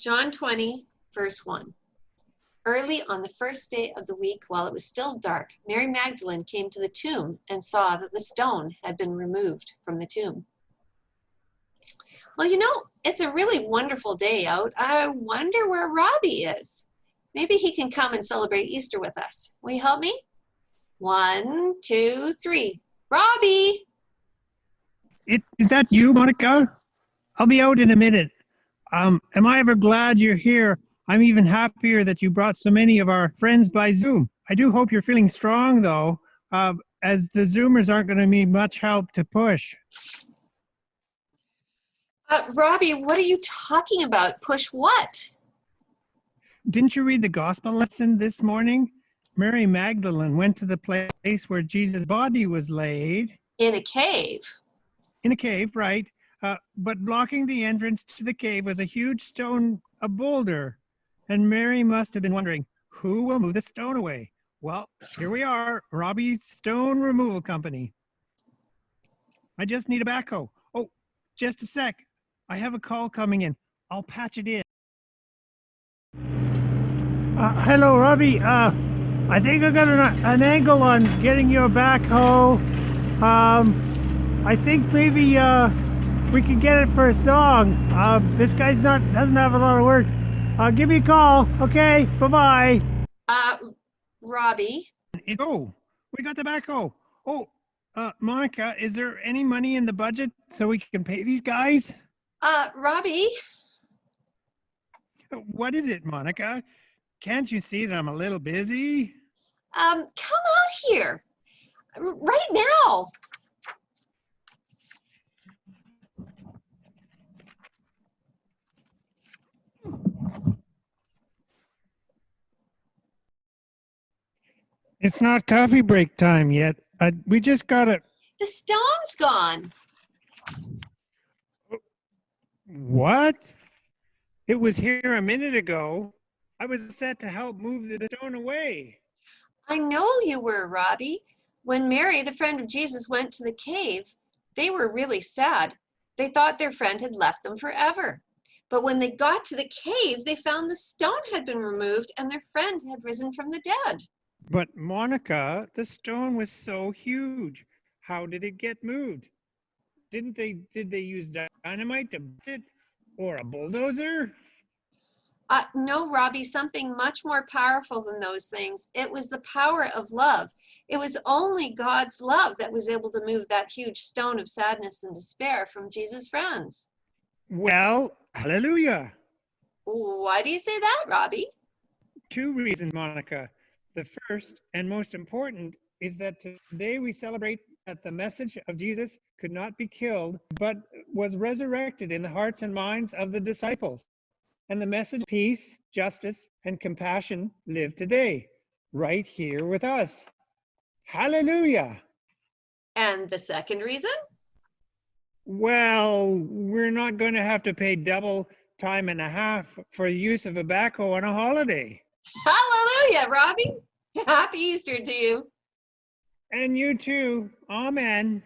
John 20, verse 1. Early on the first day of the week, while it was still dark, Mary Magdalene came to the tomb and saw that the stone had been removed from the tomb. Well, you know, it's a really wonderful day out. I wonder where Robbie is. Maybe he can come and celebrate Easter with us. Will you help me? One, two, three. Robbie! It, is that you, Monica? I'll be out in a minute. Um, am I ever glad you're here? I'm even happier that you brought so many of our friends by Zoom. I do hope you're feeling strong, though, uh, as the Zoomers aren't going to need much help to push. Uh, Robbie, what are you talking about? Push what? Didn't you read the gospel lesson this morning? Mary Magdalene went to the place where Jesus' body was laid. In a cave. In a cave, right. Uh, but blocking the entrance to the cave was a huge stone, a boulder. And Mary must have been wondering, who will move the stone away? Well, here we are, Robbie Stone Removal Company. I just need a backhoe. Oh, just a sec. I have a call coming in. I'll patch it in. Uh, hello, Robbie. Uh, I think I got an, an angle on getting your backhoe. Um, I think maybe uh, we can get it for a song. Uh, this guy's not doesn't have a lot of work. I'll give me a call. Okay, bye bye. Uh, Robbie. Oh, we got the backhoe. Oh, uh, Monica, is there any money in the budget so we can pay these guys? Uh, Robbie. What is it, Monica? Can't you see that I'm a little busy? Um, come out here right now. It's not coffee break time yet. I, we just got it. The stone's gone. What? It was here a minute ago. I was set to help move the stone away. I know you were, Robbie. When Mary, the friend of Jesus, went to the cave, they were really sad. They thought their friend had left them forever. But when they got to the cave, they found the stone had been removed and their friend had risen from the dead. But Monica, the stone was so huge. How did it get moved? Didn't they, did they use dynamite to it or a bulldozer? Uh, no, Robbie, something much more powerful than those things. It was the power of love. It was only God's love that was able to move that huge stone of sadness and despair from Jesus' friends. Well, hallelujah. Why do you say that, Robbie? Two reasons, Monica. The first and most important is that today we celebrate that the message of Jesus could not be killed, but was resurrected in the hearts and minds of the disciples. And the message of peace, justice, and compassion live today, right here with us. Hallelujah. And the second reason? Well, we're not going to have to pay double time and a half for the use of a backhoe on a holiday. Hallelujah, Robbie. Happy Easter to you. And you too. Amen.